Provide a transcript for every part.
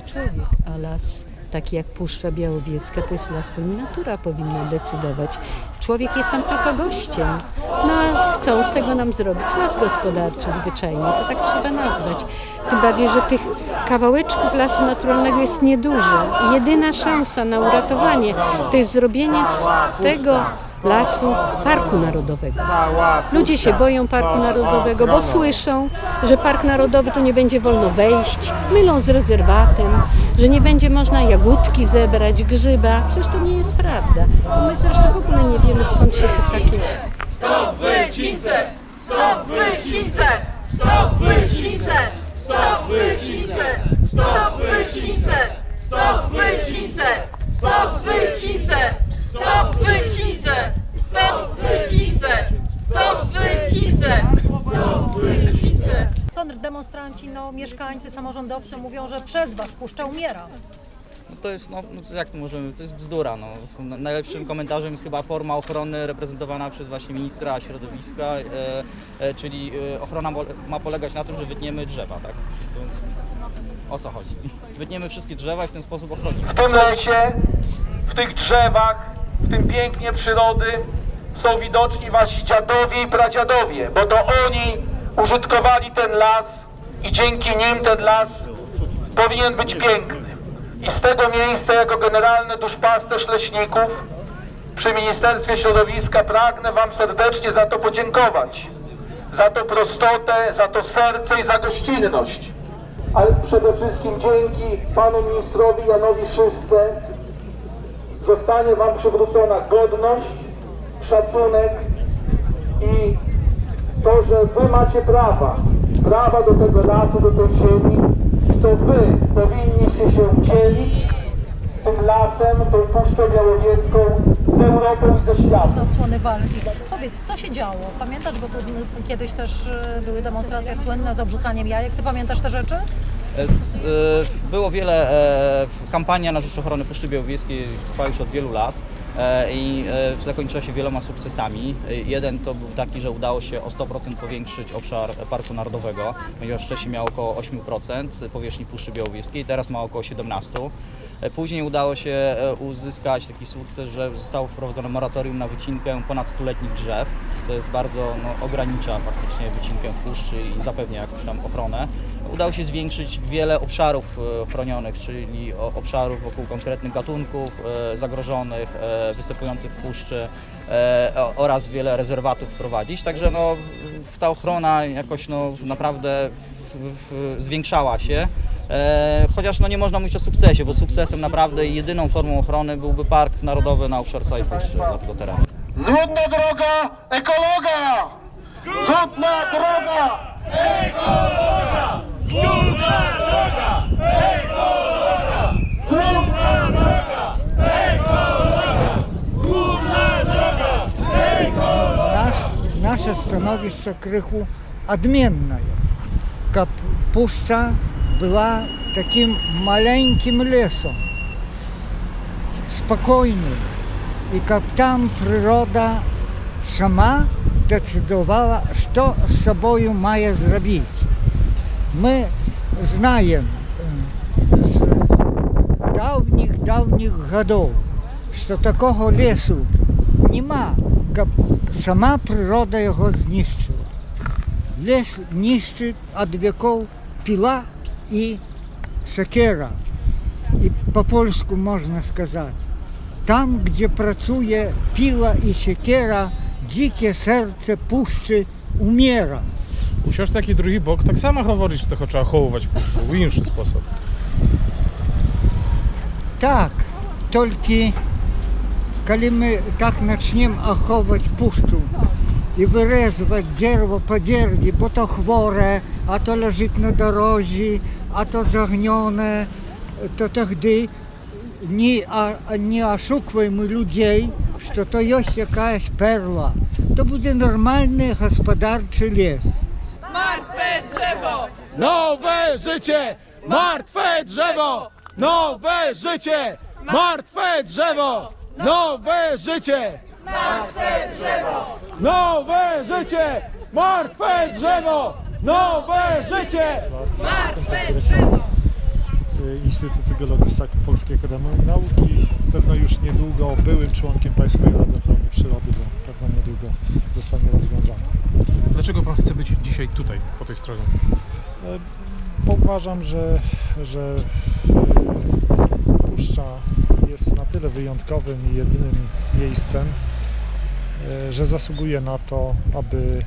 człowiek, a las taki jak Puszcza Białowieska to jest las, którym natura powinna decydować. Człowiek jest tam tylko gościem. No a chcą z tego nam zrobić las gospodarczy zwyczajnie, to tak trzeba nazwać. Tym bardziej, że tych kawałeczków lasu naturalnego jest niedużo. Jedyna szansa na uratowanie to jest zrobienie z tego lasu parku narodowego. Ludzie się boją parku narodowego, bo słyszą, że park narodowy to nie będzie wolno wejść, mylą z rezerwatem, że nie będzie można jagódki zebrać, grzyba. Przecież to nie jest prawda. My zresztą w ogóle nie wiemy skąd się te takie Stop wycince! Stop wycince! Stop wycince! Stop wycince! Stop wycince! Stop wycince! Stop wycince! Stop wycince! Stop wycince! Stop wycince! Stop wycince! Demonstranci, no, mieszkańcy, samorządowcy mówią, że przez was Puszcza umiera. No to jest, no, no jak to możemy, to jest bzdura. No. Na- Najlepszym komentarzem jest chyba forma ochrony reprezentowana przez właśnie ministra środowiska, e, e, czyli e, ochrona mo- ma polegać na tym, że wytniemy drzewa, tak? To, o co chodzi? Wytniemy wszystkie drzewa i w ten sposób ochronimy. W tym lesie, w tych drzewach, w tym pięknie przyrody są widoczni wasi dziadowie i pradziadowie, bo to oni użytkowali ten las i dzięki nim ten las powinien być piękny. I z tego miejsca jako generalny duszpasterz leśników przy Ministerstwie Środowiska pragnę wam serdecznie za to podziękować. Za tą prostotę, za to serce i za gościnność ale przede wszystkim dzięki panu ministrowi Janowi Szystce zostanie wam przywrócona godność, szacunek i to, że wy macie prawa, prawa do tego lasu, do tej ziemi i to wy powinniście się dzielić tym lasem, tą Puszczą Białowieską z Europą i ze światem. Do odsłony walki. Powiedz, co się działo? Pamiętasz, bo tu kiedyś też y, były demonstracje słynne z obrzucaniem jajek. Ty pamiętasz te rzeczy? E, e, Było wiele, e, kampania na rzecz ochrony Puszczy Białowieskiej trwa już od wielu lat e, i e, zakończyła się wieloma sukcesami. E, Jeden to był taki, że udało się o 100% powiększyć obszar Parku Narodowego, ponieważ wcześniej miał około 8% powierzchni Puszczy Białowieskiej, teraz ma około 17%. E, Później udało się e, uzyskać taki sukces, że zostało wprowadzone moratorium na wycinkę ponad stuletnich drzew, co jest bardzo no, ogranicza faktycznie wycinkę puszczy i zapewnia jakąś tam ochronę. Udało się zwiększyć wiele obszarów e, chronionych, czyli obszarów wokół konkretnych gatunków e, zagrożonych, e, występujących w puszczy oraz wiele rezerwatów wprowadzić. Także no, ta ochrona jakoś no, naprawdę zwiększała się. Chociaż no, nie można mówić o sukcesie, bo sukcesem naprawdę jedyną formą ochrony byłby Park Narodowy na obszar całej puszczy dla tego terenu. Złudna droga ekologa! Złudna droga! Nasze stanowisko krychu odmienne. Kap puszcza była takim maleńkim lesem, spokojnym. I kap tam przyroda sama decydowała, co z sobą ma zrobić my znajemy z dawnych, dawnych godów, że takiego lesu nie ma, sama przyroda go zniszczyła. Les niszczy od wieków pila i sekera. I po polsku można сказать. Tam, gdzie pracuje pila i siekiera, dzikie serce puszczy umiera usiąść taki drugi bok, tak samo choworisz, tylko trzeba chowować w, w inny sposób. Tak, tylko kiedy my tak zaczniemy ochować puszczu i wyrezwać drzewo po dziergi, bo to chwore, a to leży na drodze, a to zagnione, to tak wtedy nie, nie oszukujmy ludzi, że to jest jakaś perla. To będzie normalny gospodarczy les. Martwe drzewo! Nowe życie! Martwe drzewo! Nowe życie! Martwe drzewo! Nowe życie! Martwe drzewo! Nowe życie! Martwe drzewo! Nowe życie! Martwe drzewo! Instytutu Geologii Polskiej Akademii Nauk i pewno już niedługo byłym członkiem Państwowej Rady Ochrony Przyrody, bo pewno niedługo zostanie rozwiązana. Dlaczego pan chce być dzisiaj tutaj, po tej stronie? E, Bo uważam, że, że e, puszcza jest na tyle wyjątkowym i jedynym miejscem, e, że zasługuje na to, aby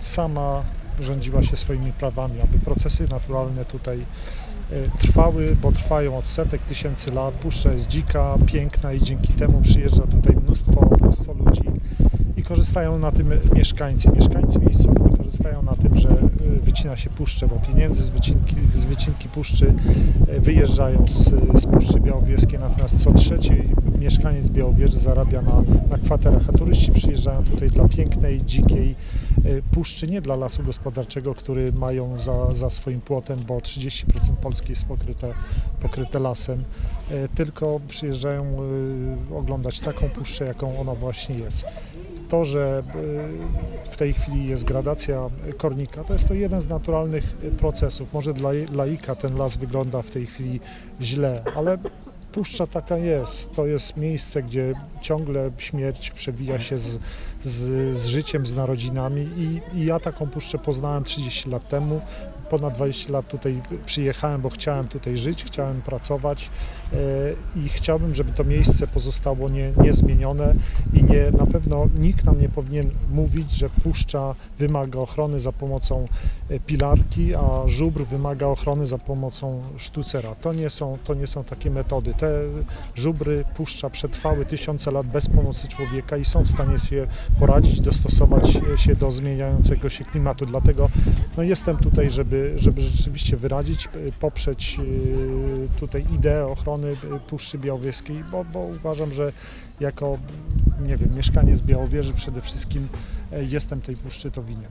sama rządziła się swoimi prawami, aby procesy naturalne tutaj e, trwały, bo trwają od setek tysięcy lat. Puszcza jest dzika, piękna i dzięki temu przyjeżdża tutaj mnóstwo, mnóstwo korzystają na tym mieszkańcy. Mieszkańcy miejscowi korzystają na tym, że y, wycina się puszczę, bo pieniędzy z wycinki, z wycinki puszczy y, wyjeżdżają z, z Puszczy Białowieskiej, natomiast co trzeci mieszkaniec Białowieży zarabia na, na kwaterach, a turyści przyjeżdżają tutaj dla pięknej, dzikiej y, puszczy, nie dla lasu gospodarczego, który mają za, za swoim płotem, bo 30% Polski jest pokryte, pokryte lasem, tylko przyjeżdżają oglądać taką puszczę, jaką ona właśnie jest to, że y, w tej chwili jest gradacja kornika, to jest to jeden z naturalnych procesów. Może dla laika ten las wygląda w tej chwili źle, ale puszcza taka jest. To jest miejsce, gdzie ciągle śmierć przebija się z, z, z życiem, z narodzinami i, i ja taką puszczę poznałem 30 lat temu. Ponad 20 lat tutaj przyjechałem, bo chciałem tutaj żyć, chciałem pracować e, i chciałbym, żeby to miejsce pozostało nie, niezmienione i nie, na pewno nikt nam nie powinien mówić, że puszcza wymaga ochrony za pomocą e, pilarki, a żubr wymaga ochrony za pomocą sztucera. To nie są, to nie są takie metody. Te żubry puszcza przetrwały tysiące lat bez pomocy człowieka i są w stanie się poradzić, dostosować się do zmieniającego się klimatu. Dlatego no, jestem tutaj, żeby, żeby rzeczywiście wyrazić, y, poprzeć y, tutaj ideę ochrony y, Puszczy Białowieskiej, bo, bo uważam, że jako nie wiem, mieszkaniec Białowieży przede wszystkim y, jestem tej puszczy to winien.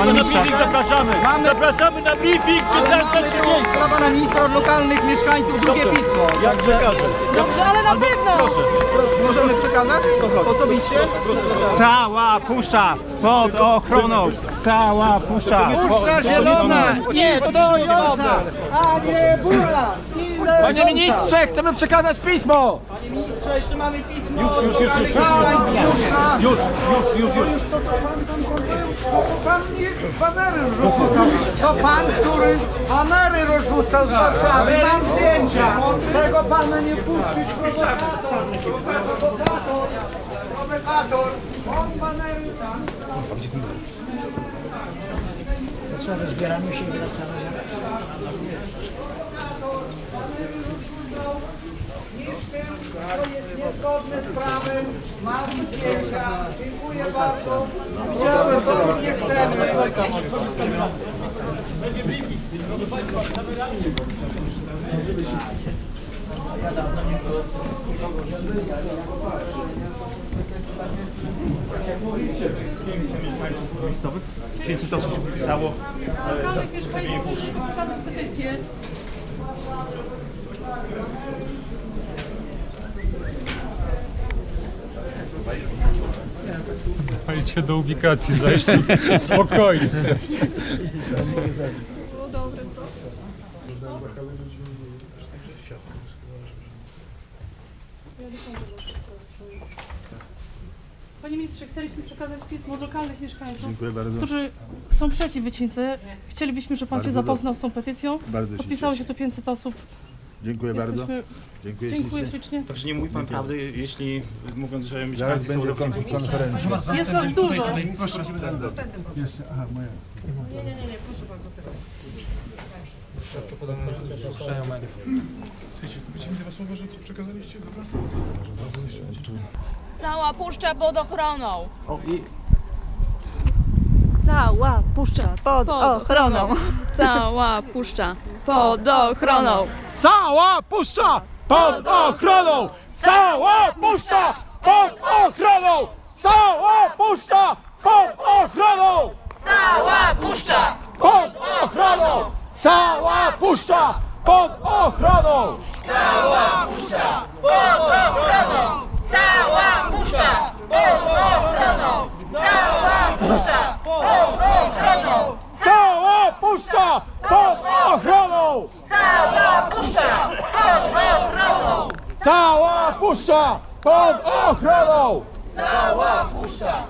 Panie na briefing zapraszamy. Mamy... Zapraszamy na briefing 15.30. Dla pana ministra od lokalnych mieszkańców drugie pismo. Jak przekażę. Dobrze, ale na pewno! Proszę. Możemy przekazać? Osobiście? Cała puszcza pod ochroną. Cała puszcza. Puszcza zielona, nie stojąca, a nie burla. Panie ministrze, chcemy przekazać pismo! Panie ministrze, jeszcze mamy pismo. Już, już, już, już, Już, już, już, już. Pan nie banery rzucał. To pan, który banery rozrzucał z Warszawy. Mam zdjęcia. Tego pana nie puścić. Prowokator. Prowokator. Prowokator. On banery tam. Niszczy, to jest niezgodne z prawem. Mam zdjęcia. Dziękuję bardzo. Ja to nie chcemy. miejscowych. 500 osób się podpisało puszczy. Przekazać petycję. Dajcie do ubikacji, zajść spokojnie. Panie ministrze, chcieliśmy przekazać pismo od lokalnych mieszkańców, Dziękuję bardzo. którzy są przeciw wycince. Chcielibyśmy, żeby pan się Bardzo zapoznał z tą petycją. Bardzo się Podpisało się tu 500 osób. Dziękuję bardzo. Jesteśmy... Dziękuję, Dziękuję ślicznie. Także nie mówi pan prawdy, jeśli mówiąc, że Zaraz mieszkańcy są będzie kon- zawodnikami. konferencja. Jest nas dużo. Jeszcze, aha, moja. Słuchajcie, powiedzcie mi dwa słowa, że co przekazaliście, dobra? Cała puszcza pod ochroną. Cała puszcza pod ochroną. Cała puszcza pod ochroną. Cała puszcza pod ochroną. Cała puszcza pod ochroną. Cała puszcza pod ochroną. Cała puszcza pod ochroną. Cała puszcza pod ochroną. Cała puszcza pod ochroną. Puszcza pod ochroną! Cała puszcza!